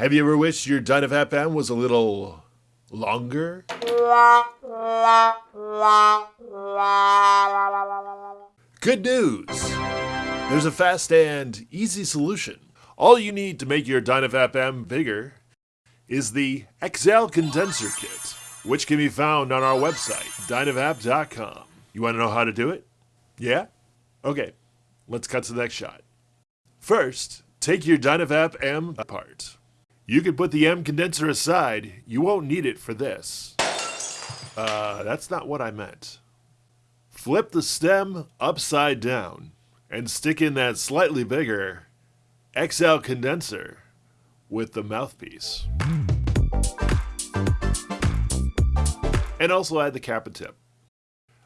Have you ever wished your Dynavap M was a little longer? Good news! There's a fast and easy solution. All you need to make your Dynavap M bigger is the XL Condenser Kit, which can be found on our website, dynavap.com. You want to know how to do it? Yeah? Okay, let's cut to the next shot. First, take your Dynavap M apart. You can put the M condenser aside, you won't need it for this. Uh, that's not what I meant. Flip the stem upside down and stick in that slightly bigger XL condenser with the mouthpiece. And also add the cap and tip.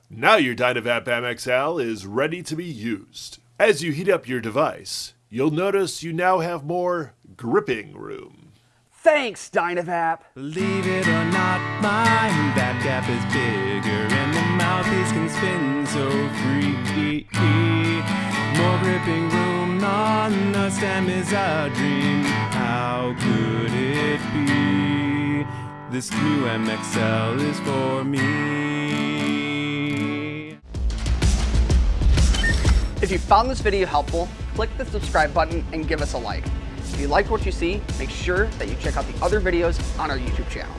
Now your Dynavap MXL is ready to be used. As you heat up your device, you'll notice you now have more gripping room. Thanks, Dynavap! Believe it or not, my bat gap is bigger and the mouthpiece can spin so free. More gripping room on the stem is a dream. How could it be? This new MXL is for me. If you found this video helpful, click the subscribe button and give us a like. If you like what you see, make sure that you check out the other videos on our YouTube channel.